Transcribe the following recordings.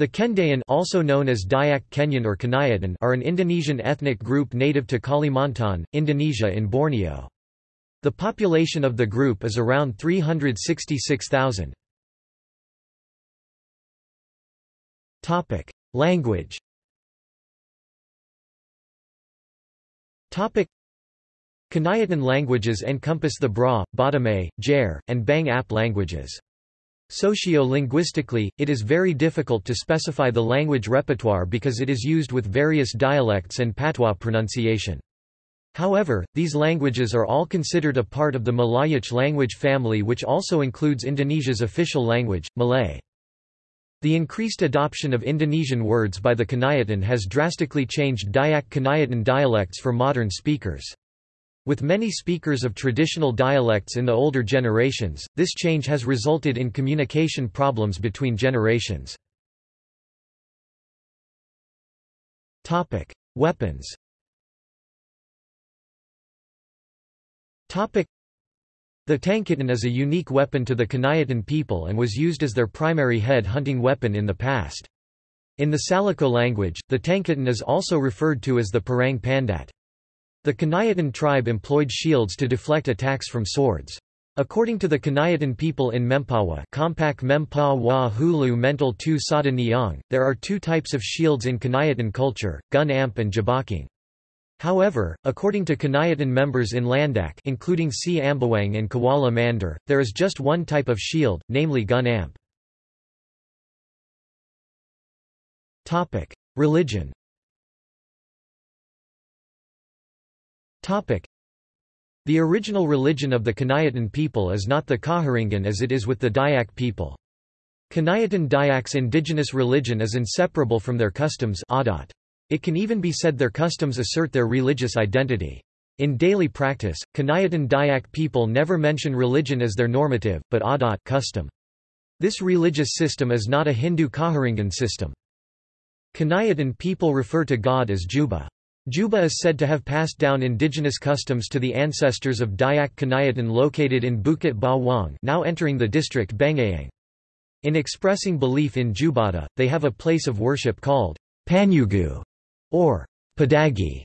The Kendayan also known as Dayak Kenyan or Kenyatan are an Indonesian ethnic group native to Kalimantan, Indonesia in Borneo. The population of the group is around 366,000. Topic: Language Topic: Kenyatan languages encompass the Bra, Batame, Jair, and Bang Ap languages. Socio-linguistically, it is very difficult to specify the language repertoire because it is used with various dialects and patois pronunciation. However, these languages are all considered a part of the Malayic language family which also includes Indonesia's official language, Malay. The increased adoption of Indonesian words by the Kenyatan has drastically changed Dayak Kenyatan dialects for modern speakers. With many speakers of traditional dialects in the older generations, this change has resulted in communication problems between generations. Weapons The Tangkitan is a unique weapon to the Kenyatan people and was used as their primary head-hunting weapon in the past. In the Salako language, the Tangkitan is also referred to as the Parang Pandat. The Kenyatan tribe employed shields to deflect attacks from swords. According to the Kenyatan people in Mempawah Mempawah Hulu Mental Tu Sada Niang, there are two types of shields in Kenyatan culture, gun amp and jabaking. However, according to Kenyatan members in Landak including C. Ambawang and Kuala Mandor, there is just one type of shield, namely gun amp. Religion The original religion of the Kenyatan people is not the Kaharingan as it is with the Dayak people. Kenyatan Dayak's indigenous religion is inseparable from their customs adat. It can even be said their customs assert their religious identity. In daily practice, Kenyatan Dayak people never mention religion as their normative, but adat custom. This religious system is not a Hindu Kaharingan system. Kenyatan people refer to God as Juba. Juba is said to have passed down indigenous customs to the ancestors of Dayak Kenyatan located in Bukit Bawang now entering the district Bengkayang. In expressing belief in Jubata, they have a place of worship called Panyugu or Padagi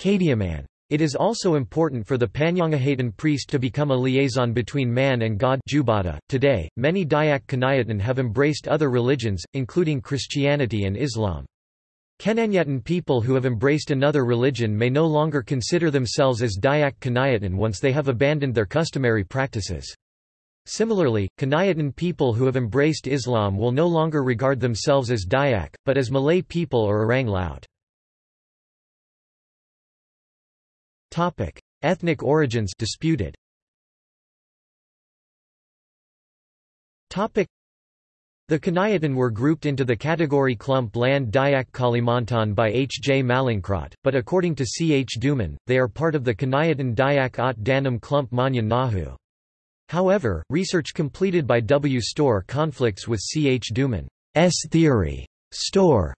Kadiaman. It is also important for the Panyangahatan priest to become a liaison between man and God Jubata. .Today, many Dayak Kenyatan have embraced other religions, including Christianity and Islam. Kenyatan people who have embraced another religion may no longer consider themselves as Dayak Kenyatan once they have abandoned their customary practices. Similarly, Kenyatan people who have embraced Islam will no longer regard themselves as Dayak, but as Malay people or Orang Laut. Ethnic origins disputed. The Kenyatan were grouped into the category clump Land Dayak Kalimantan by H. J. Mallinckrodt, but according to C. H. Duman, they are part of the Kenyatan Dayak Ot Danum Klump Manyan Nahu. However, research completed by W. Storr conflicts with C. H. Duman's theory. Storr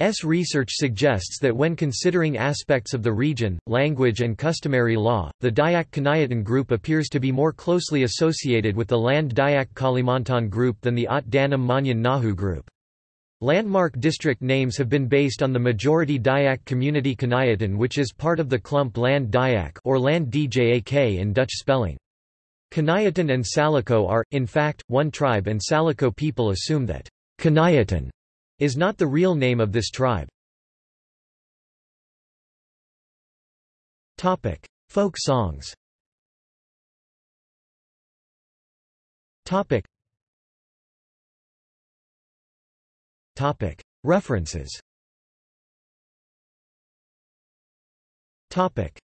S. research suggests that when considering aspects of the region, language and customary law, the Dayak Kenyatan group appears to be more closely associated with the Land Dayak Kalimantan group than the Ot Danum Manyan Nahu group. Landmark district names have been based on the majority Dayak community Kenyatan which is part of the Klump Land Dayak or Land Djak in Dutch spelling. Kenyatan and Salako are, in fact, one tribe and Salako people assume that Kenyatan is not the real name of this tribe. Topic: Folk songs. Topic. Topic: References. Topic: